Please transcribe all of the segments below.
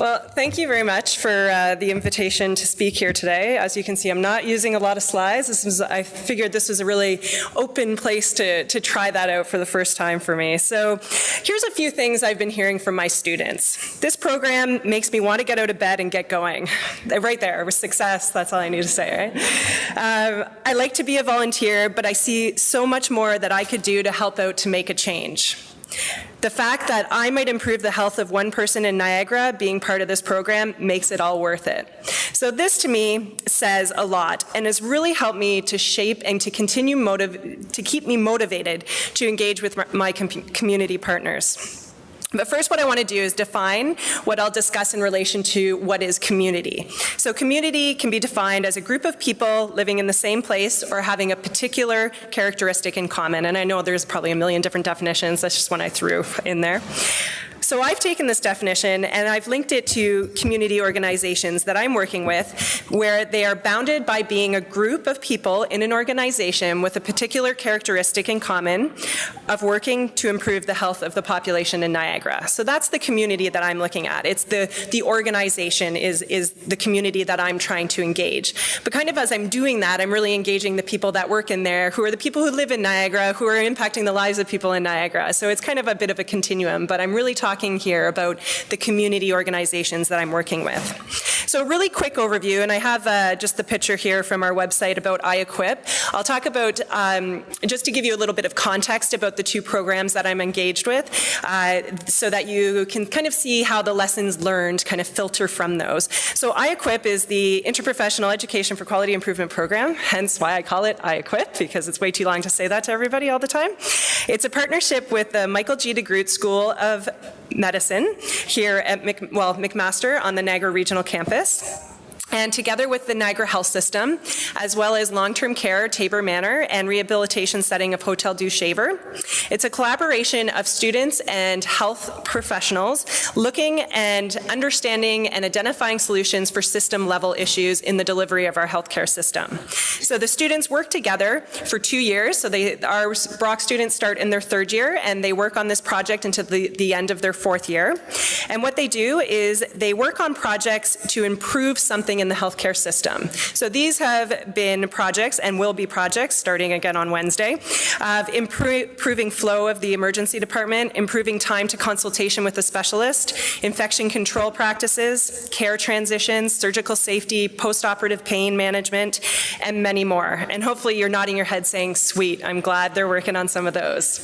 Well, thank you very much for uh, the invitation to speak here today. As you can see, I'm not using a lot of slides. This was, I figured this was a really open place to, to try that out for the first time for me. So here's a few things I've been hearing from my students. This program makes me want to get out of bed and get going. Right there, with success, that's all I need to say, right? Um, I like to be a volunteer, but I see so much more that I could do to help out to make a change. The fact that I might improve the health of one person in Niagara being part of this program makes it all worth it. So this to me says a lot and has really helped me to shape and to continue to keep me motivated to engage with my com community partners. But first what I want to do is define what I'll discuss in relation to what is community. So community can be defined as a group of people living in the same place or having a particular characteristic in common. And I know there's probably a million different definitions, that's just one I threw in there. So I've taken this definition and I've linked it to community organizations that I'm working with where they are bounded by being a group of people in an organization with a particular characteristic in common of working to improve the health of the population in Niagara. So that's the community that I'm looking at. It's the, the organization is, is the community that I'm trying to engage. But kind of as I'm doing that, I'm really engaging the people that work in there, who are the people who live in Niagara, who are impacting the lives of people in Niagara. So it's kind of a bit of a continuum, but I'm really talking talking here about the community organizations that I'm working with. So a really quick overview, and I have uh, just the picture here from our website about iEquip. I'll talk about, um, just to give you a little bit of context about the two programs that I'm engaged with, uh, so that you can kind of see how the lessons learned kind of filter from those. So iEquip is the Interprofessional Education for Quality Improvement Program, hence why I call it iEquip, because it's way too long to say that to everybody all the time. It's a partnership with the Michael G. DeGroote School of medicine here at Mc, well, McMaster on the Niagara Regional Campus. And together with the Niagara Health System, as well as long-term care, Tabor Manor, and rehabilitation setting of Hotel Dieu Shaver, it's a collaboration of students and health professionals looking and understanding and identifying solutions for system level issues in the delivery of our healthcare system. So the students work together for two years. So they, our Brock students start in their third year and they work on this project until the, the end of their fourth year. And what they do is they work on projects to improve something in the healthcare system. So these have been projects and will be projects starting again on Wednesday of improving flow of the emergency department, improving time to consultation with a specialist, infection control practices, care transitions, surgical safety, post-operative pain management, and many more. And hopefully you're nodding your head saying, sweet, I'm glad they're working on some of those.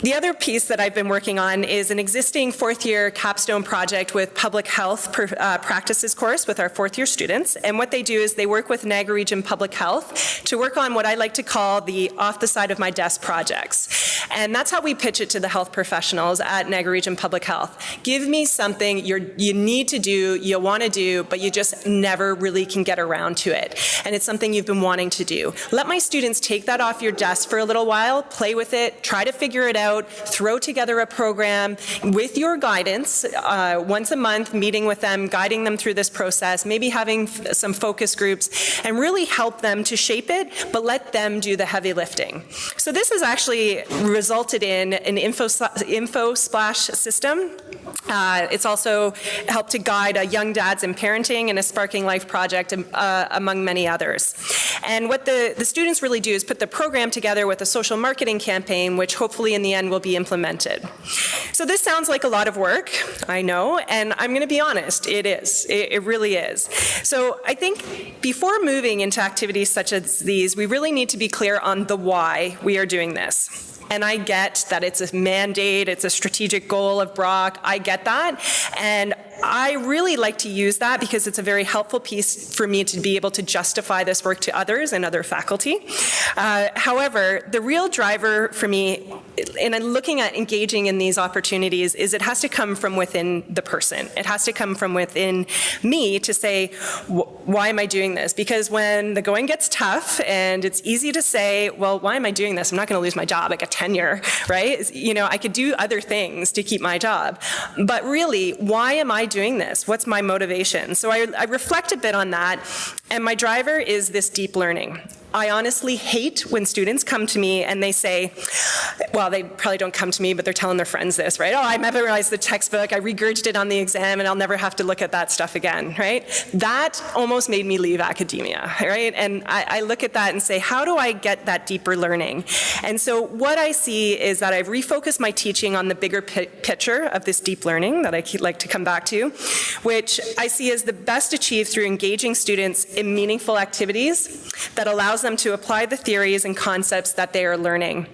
The other piece that I've been working on is an existing fourth year capstone project with public health uh, practices course with our fourth year students. And what they do is they work with Niagara Region Public Health to work on what I like to call the off the side of my desk projects. And that's how we pitch it to the health professionals at Niagara Region Public Health. Give me something you you need to do, you want to do, but you just never really can get around to it. And it's something you've been wanting to do. Let my students take that off your desk for a little while, play with it, try to figure it out, out, throw together a program with your guidance, uh, once a month, meeting with them, guiding them through this process, maybe having some focus groups, and really help them to shape it, but let them do the heavy lifting. So this has actually resulted in an info, info splash system. Uh, it's also helped to guide a young dads in parenting and a sparking life project uh, among many others. And what the, the students really do is put the program together with a social marketing campaign, which hopefully in the will be implemented. So this sounds like a lot of work, I know, and I'm going to be honest, it is. It, it really is. So I think before moving into activities such as these, we really need to be clear on the why we are doing this. And I get that it's a mandate, it's a strategic goal of Brock, I get that. And I really like to use that because it's a very helpful piece for me to be able to justify this work to others and other faculty. Uh, however, the real driver for me in looking at engaging in these opportunities is it has to come from within the person. It has to come from within me to say, why am I doing this? Because when the going gets tough and it's easy to say, well, why am I doing this? I'm not going to lose my job. I get tenure, right? You know, I could do other things to keep my job. But really, why am I doing this? What's my motivation? So I, I reflect a bit on that, and my driver is this deep learning. I honestly hate when students come to me and they say, well, they probably don't come to me, but they're telling their friends this, right? Oh, I memorized the textbook, I regurgitated it on the exam, and I'll never have to look at that stuff again, right? That almost made me leave academia, right? And I, I look at that and say, how do I get that deeper learning? And so what I see is that I've refocused my teaching on the bigger picture of this deep learning that I like to come back to, which I see as the best achieved through engaging students in meaningful activities that allows them to apply the theories and concepts that they are learning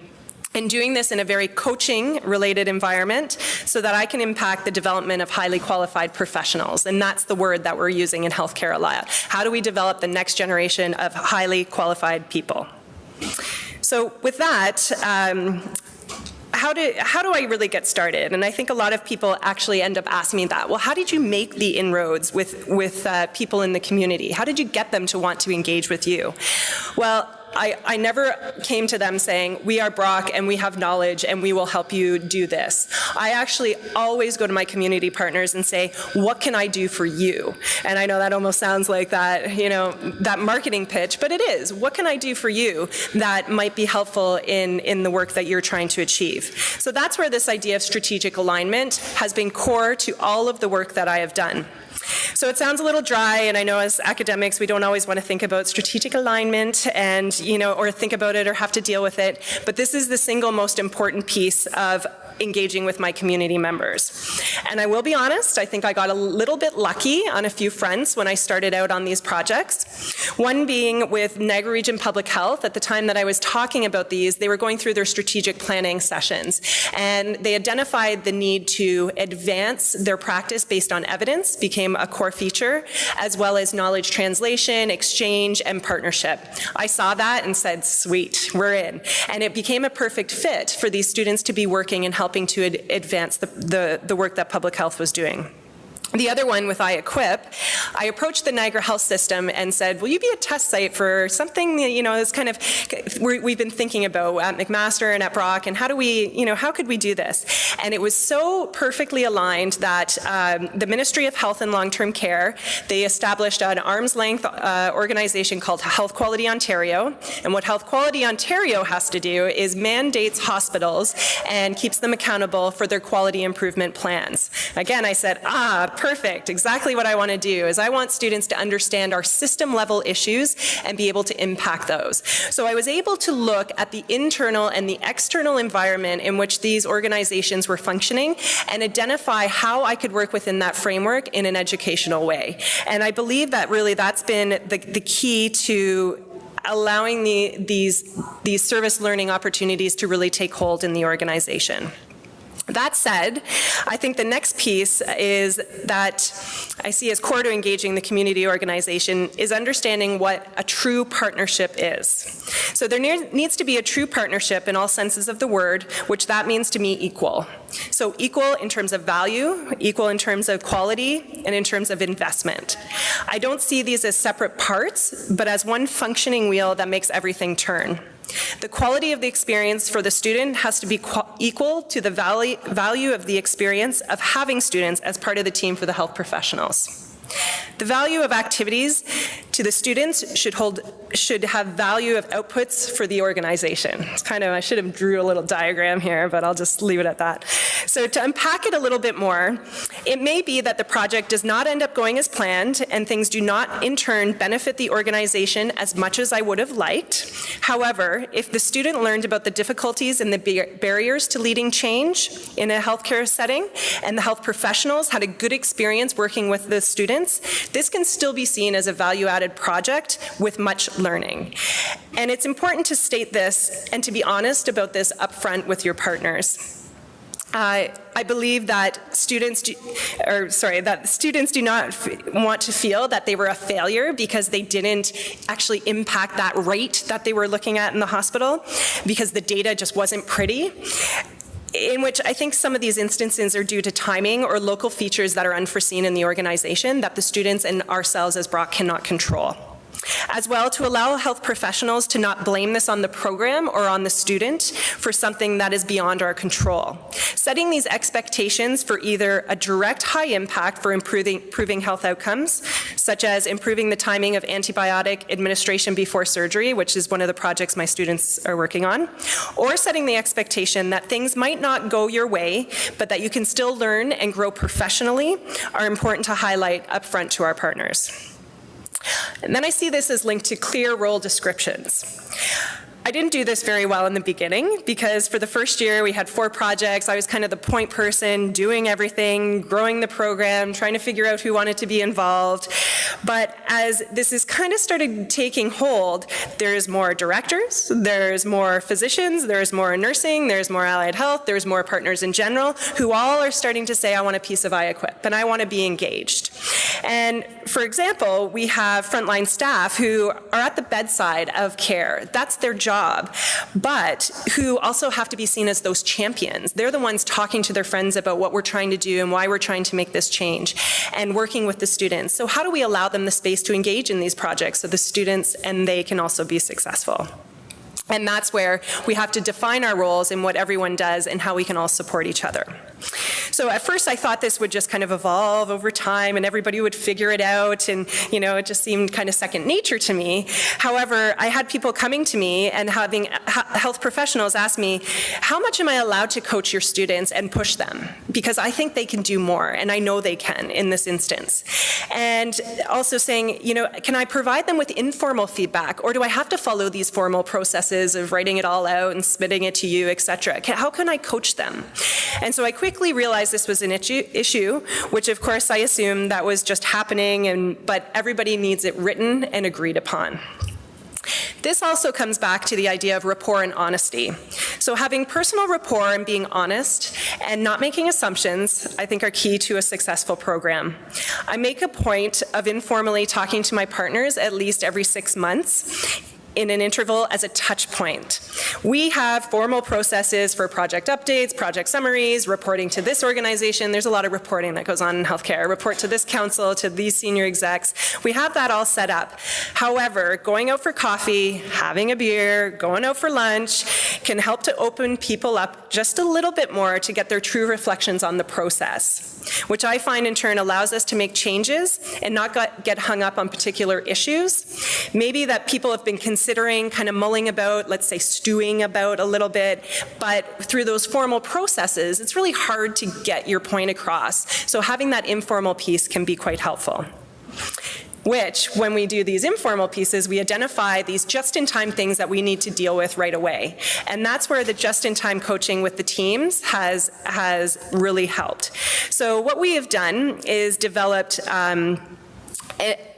and doing this in a very coaching related environment so that I can impact the development of highly qualified professionals. And that's the word that we're using in healthcare a lot. How do we develop the next generation of highly qualified people? So with that, um, how do, how do I really get started? And I think a lot of people actually end up asking me that. Well, how did you make the inroads with, with uh, people in the community? How did you get them to want to engage with you? Well, I, I never came to them saying, we are Brock and we have knowledge and we will help you do this. I actually always go to my community partners and say, what can I do for you? And I know that almost sounds like that, you know, that marketing pitch, but it is. What can I do for you that might be helpful in, in the work that you're trying to achieve? So that's where this idea of strategic alignment has been core to all of the work that I have done. So it sounds a little dry, and I know as academics we don't always want to think about strategic alignment and, you know, or think about it or have to deal with it, but this is the single most important piece of engaging with my community members. And I will be honest, I think I got a little bit lucky on a few fronts when I started out on these projects. One being with Niagara Region Public Health, at the time that I was talking about these, they were going through their strategic planning sessions. And they identified the need to advance their practice based on evidence, became a core feature, as well as knowledge translation, exchange, and partnership. I saw that and said, sweet, we're in. And it became a perfect fit for these students to be working and helping helping to ad advance the, the, the work that public health was doing. The other one with iEquip, I approached the Niagara Health System and said, will you be a test site for something, you know, it's kind of, we've been thinking about at McMaster and at Brock, and how do we, you know, how could we do this? And it was so perfectly aligned that um, the Ministry of Health and Long-Term Care, they established an arm's length uh, organization called Health Quality Ontario. And what Health Quality Ontario has to do is mandates hospitals and keeps them accountable for their quality improvement plans. Again, I said, ah, perfect. Exactly what I want to do is I want students to understand our system level issues and be able to impact those. So I was able to look at the internal and the external environment in which these organizations were functioning and identify how I could work within that framework in an educational way. And I believe that really that's been the, the key to allowing the, these, these service learning opportunities to really take hold in the organization. That said, I think the next piece is that I see as core to engaging the community organization is understanding what a true partnership is. So there needs to be a true partnership in all senses of the word, which that means to me equal. So equal in terms of value, equal in terms of quality, and in terms of investment. I don't see these as separate parts, but as one functioning wheel that makes everything turn. The quality of the experience for the student has to be equal to the value of the experience of having students as part of the team for the health professionals. The value of activities to the students should hold should have value of outputs for the organization. It's kind of I should have drew a little diagram here, but I'll just leave it at that. So to unpack it a little bit more, it may be that the project does not end up going as planned and things do not in turn benefit the organization as much as I would have liked. However, if the student learned about the difficulties and the barriers to leading change in a healthcare setting and the health professionals had a good experience working with the students this can still be seen as a value-added project with much learning. And it's important to state this and to be honest about this upfront with your partners. Uh, I believe that students, do, or sorry, that students do not want to feel that they were a failure because they didn't actually impact that rate that they were looking at in the hospital because the data just wasn't pretty in which I think some of these instances are due to timing or local features that are unforeseen in the organization that the students and ourselves as Brock cannot control. As well, to allow health professionals to not blame this on the program or on the student for something that is beyond our control. Setting these expectations for either a direct high impact for improving, improving health outcomes, such as improving the timing of antibiotic administration before surgery, which is one of the projects my students are working on, or setting the expectation that things might not go your way, but that you can still learn and grow professionally are important to highlight upfront to our partners. And then I see this as linked to clear role descriptions. I didn't do this very well in the beginning because for the first year we had four projects. I was kind of the point person, doing everything, growing the program, trying to figure out who wanted to be involved. But as this has kind of started taking hold, there's more directors, there's more physicians, there's more nursing, there's more allied health, there's more partners in general who all are starting to say, I want a piece of iEquip and I want to be engaged. And for example, we have frontline staff who are at the bedside of care. That's their job job, but who also have to be seen as those champions. They're the ones talking to their friends about what we're trying to do and why we're trying to make this change and working with the students. So how do we allow them the space to engage in these projects so the students and they can also be successful? And that's where we have to define our roles and what everyone does and how we can all support each other. So at first I thought this would just kind of evolve over time and everybody would figure it out and you know it just seemed kind of second nature to me. However, I had people coming to me and having uh, health professionals ask me, how much am I allowed to coach your students and push them? Because I think they can do more and I know they can in this instance. And also saying, you know, can I provide them with informal feedback or do I have to follow these formal processes of writing it all out and submitting it to you, etc. How can I coach them? And so I quickly realized this was an issue, which of course I assumed that was just happening, and, but everybody needs it written and agreed upon. This also comes back to the idea of rapport and honesty. So having personal rapport and being honest and not making assumptions, I think are key to a successful program. I make a point of informally talking to my partners at least every six months in an interval as a touch point. We have formal processes for project updates, project summaries, reporting to this organization. There's a lot of reporting that goes on in healthcare. Report to this council, to these senior execs. We have that all set up. However, going out for coffee, having a beer, going out for lunch can help to open people up just a little bit more to get their true reflections on the process, which I find in turn allows us to make changes and not get hung up on particular issues. Maybe that people have been considering kind of mulling about, let's say stewing about a little bit, but through those formal processes, it's really hard to get your point across. So having that informal piece can be quite helpful which when we do these informal pieces, we identify these just-in-time things that we need to deal with right away. And that's where the just-in-time coaching with the teams has, has really helped. So what we have done is developed um,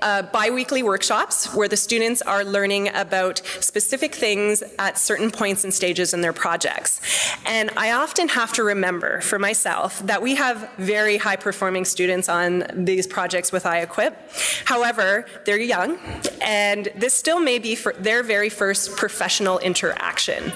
uh, biweekly workshops where the students are learning about specific things at certain points and stages in their projects. And I often have to remember for myself that we have very high performing students on these projects with iEquip. However, they're young and this still may be their very first professional interaction.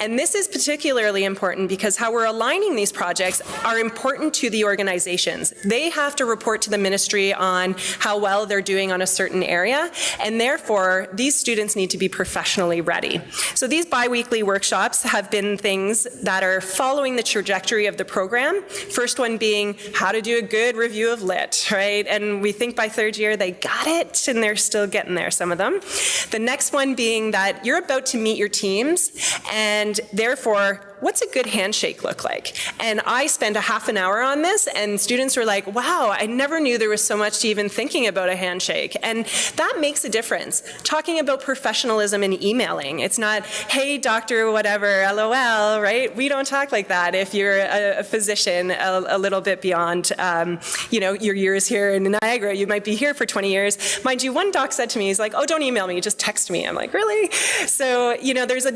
And this is particularly important because how we're aligning these projects are important to the organizations. They have to report to the ministry on how well they're doing on a certain area, and therefore these students need to be professionally ready. So these biweekly workshops have been things that are following the trajectory of the program. First one being how to do a good review of lit, right? And we think by third year they got it, and they're still getting there, some of them. The next one being that you're about to meet your teams, and therefore what's a good handshake look like? And I spent a half an hour on this and students were like, wow, I never knew there was so much to even thinking about a handshake. And that makes a difference. Talking about professionalism in emailing. It's not, hey, doctor, whatever, LOL, right? We don't talk like that if you're a, a physician a, a, little bit beyond, um, you know, your years here in Niagara. You might be here for 20 years. Mind you, one doc said to me, he's like, oh, don't email me, just text me. I'm like, really? So, you know, there's a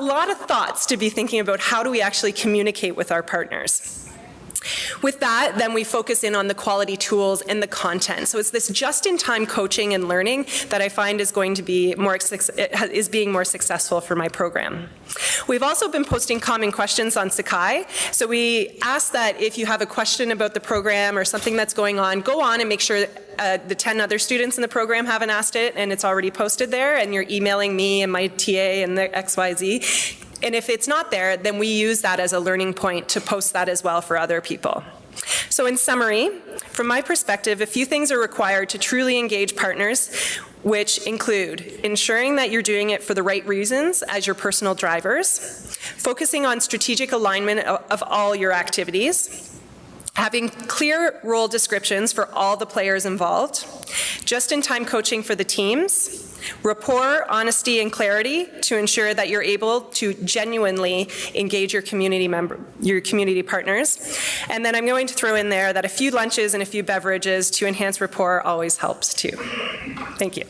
lot of thoughts to be thinking about how do we actually communicate with our partners. With that, then we focus in on the quality tools and the content. So it's this just-in-time coaching and learning that I find is going to be more, is being more successful for my program. We've also been posting common questions on Sakai. So we ask that if you have a question about the program or something that's going on, go on and make sure uh, the 10 other students in the program haven't asked it and it's already posted there and you're emailing me and my TA and the XYZ and if it's not there, then we use that as a learning point to post that as well for other people. So in summary, from my perspective, a few things are required to truly engage partners, which include ensuring that you're doing it for the right reasons as your personal drivers, focusing on strategic alignment of all your activities, having clear role descriptions for all the players involved, just-in-time coaching for the teams, rapport, honesty, and clarity to ensure that you're able to genuinely engage your community member, your community partners. And then I'm going to throw in there that a few lunches and a few beverages to enhance rapport always helps too. Thank you.